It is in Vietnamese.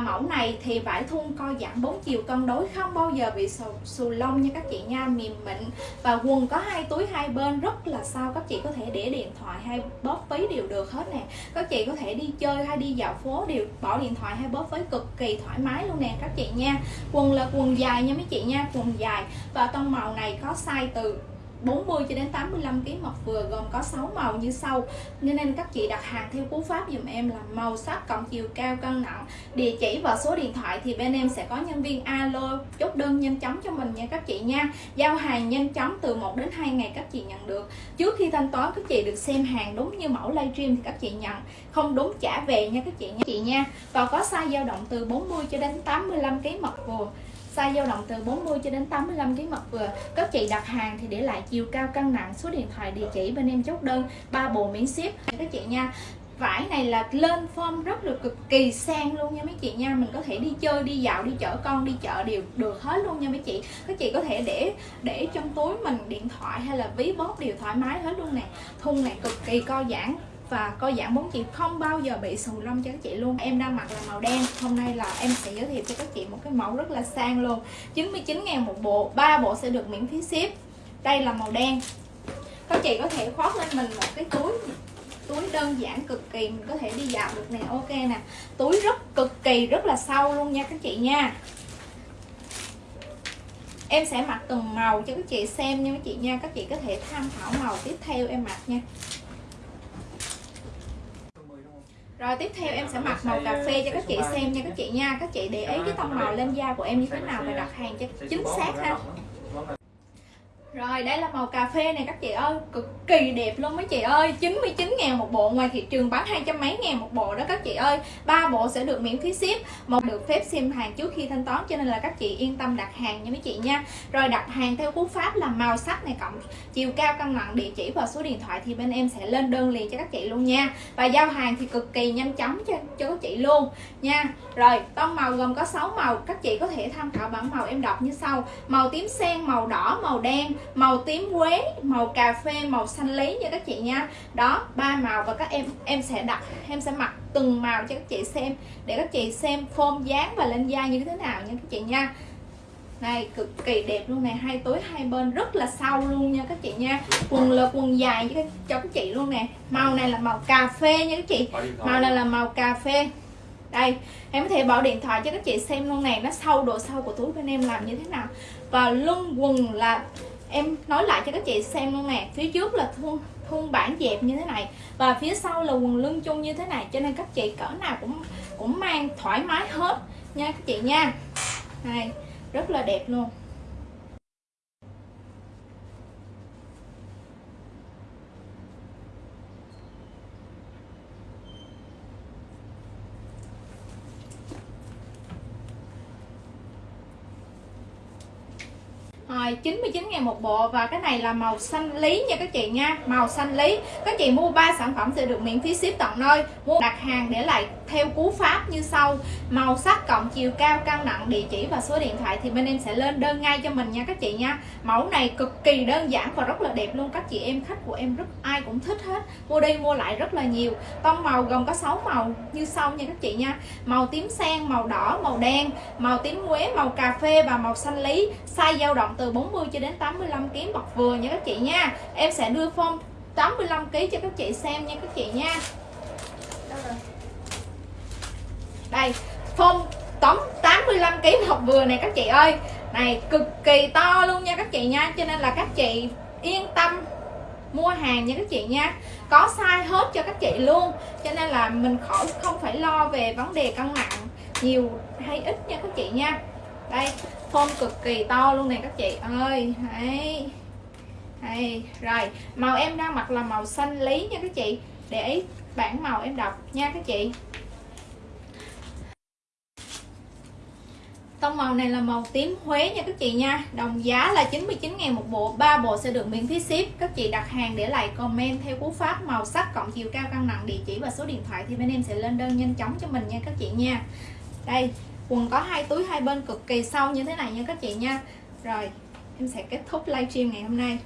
mẫu này thì vải thun co giãn bốn chiều cân đối không bao giờ bị xù, xù lông nha các chị nha. Mềm mịn và quần có hai túi hai bên rất là sao. Các chị có thể để điện thoại hay bóp ví đều được hết nè. Các chị có thể đi chơi hay đi dạo phố đều bỏ điện thoại hay bóp ví cực kỳ thoải mái luôn nè các chị nha. Quần là quần dài nha mấy chị nha quần dài. Và tông màu này có size từ 40 cho đến 85 kg mọc vừa gồm có 6 màu như sau. Nên nên các chị đặt hàng theo cú pháp dùm em là màu sắc cộng chiều cao cân nặng. Địa chỉ và số điện thoại thì bên em sẽ có nhân viên alo, chốt đơn nhanh chóng cho mình nha các chị nha. Giao hàng nhanh chóng từ 1 đến 2 ngày các chị nhận được. Trước khi thanh toán, các chị được xem hàng đúng như mẫu livestream thì các chị nhận. Không đúng, trả về nha các chị nha. Chị nha. Và có size dao động từ 40 cho đến 85 kg mọc vừa size dao động từ 40 cho đến 85 kg mật vừa. Các chị đặt hàng thì để lại chiều cao cân nặng, số điện thoại địa chỉ bên em chốt đơn, ba bộ miễn ship. Các chị nha, vải này là lên form rất là cực kỳ sang luôn nha mấy chị nha. Mình có thể đi chơi, đi dạo, đi chở con, đi chợ đều được hết luôn nha mấy chị. Các chị có thể để để trong túi mình điện thoại hay là ví bóp đều thoải mái hết luôn nè. Thun này cực kỳ co giãn và co giãn bốn chị không bao giờ bị xù lông cho các chị luôn. Em đang mặc là màu đen. Hôm nay là em sẽ giới thiệu cho các chị một cái mẫu rất là sang luôn. 99 ngàn một bộ. Ba bộ sẽ được miễn phí ship. Đây là màu đen. Các chị có thể khoác lên mình một cái túi túi đơn giản cực kỳ. Mình có thể đi dạo được nè. Ok nè. Túi rất cực kỳ, rất là sâu luôn nha các chị nha. Em sẽ mặc từng màu cho các chị xem nha các chị nha. Các chị có thể tham khảo màu tiếp theo em mặc nha rồi tiếp theo em sẽ mặc màu cà phê cho các chị xem nha các chị nha. Các chị để ý cái tông màu lên da của em như thế nào và đặt hàng cho chính xác ha rồi đây là màu cà phê này các chị ơi. Cực kỳ đẹp luôn mấy chị ơi. 99 ngàn một bộ ngoài thị trường bán hai trăm mấy ngàn một bộ đó các chị ơi. Ba bộ sẽ được miễn phí ship một được phép xem hàng trước khi thanh toán cho nên là các chị yên tâm đặt hàng nha mấy chị nha. Rồi đặt hàng theo cú pháp là màu sắc này cộng chiều cao cân nặng địa chỉ và số điện thoại thì bên em sẽ lên đơn liền cho các chị luôn nha. Và giao hàng thì cực kỳ nhanh chóng cho, cho các chị luôn nha. Rồi tông màu gồm có 6 màu các chị có thể tham khảo bản màu em đọc như sau. Màu tím sen, màu đỏ, màu đen màu tím quế màu cà phê màu xanh lý nha các chị nha. Đó ba màu và các em em sẽ đặt em sẽ mặc từng màu cho các chị xem để các chị xem form dáng và lên da như thế nào nha các chị nha. Này cực kỳ đẹp luôn nè hai túi hai bên rất là sâu luôn nha các chị nha. Quần là quần dài cho các, cho các chị luôn nè. Màu này là màu cà phê nha các chị. Màu này là màu cà phê. Đây em có thể bỏ điện thoại cho các chị xem luôn nè nó sâu độ sâu của túi bên em làm như thế nào. Và lưng quần là em nói lại cho các chị xem luôn nè, phía trước là thun thun bản dẹp như thế này và phía sau là quần lưng chung như thế này, cho nên các chị cỡ nào cũng cũng mang thoải mái hết nha các chị nha. Này, rất là đẹp luôn. Rồi 99 ngàn một bộ và cái này là màu xanh lý nha các chị nha Màu xanh lý. Các chị mua 3 sản phẩm sẽ được miễn phí ship tận nơi. Mua đặt hàng để lại theo cú pháp như sau. Màu sắc cộng chiều cao cân nặng địa chỉ và số điện thoại thì bên em sẽ lên đơn ngay cho mình nha các chị nha. Mẫu này cực kỳ đơn giản và rất là đẹp luôn. Các chị em khách của em rất ai cũng thích hết. Mua đi mua lại rất là nhiều. Tông màu gồm có 6 màu như sau nha các chị nha. Màu tím sen, màu đỏ, màu đen Màu tím quế, màu cà phê và màu xanh lý. Size dao động từ 40 cho đến 85 kg bọc vừa nha các chị nha. Em sẽ đưa form 85 kg cho các chị xem nha các chị nha. Đây, form tóm 85 kg bọc vừa này các chị ơi. Này, cực kỳ to luôn nha các chị nha. Cho nên là các chị yên tâm mua hàng nha các chị nha. Có size hết cho các chị luôn. Cho nên là mình khỏi không phải lo về vấn đề cân nặng nhiều hay ít nha các chị nha đây, form cực kỳ to luôn nè các chị ơi. Đấy. Đây, rồi. Màu em đang mặc là màu xanh lý nha các chị. Để ý bảng màu em đọc nha các chị. Tông màu này là màu tím Huế nha các chị nha. Đồng giá là 99 ngàn một bộ. Ba bộ sẽ được miễn phí ship. Các chị đặt hàng để lại comment theo cú pháp màu sắc cộng chiều cao cân nặng địa chỉ và số điện thoại Thì bên em sẽ lên đơn nhanh chóng cho mình nha các chị nha. Đây quần có hai túi hai bên cực kỳ sâu như thế này nha các chị nha. Rồi, em sẽ kết thúc livestream ngày hôm nay.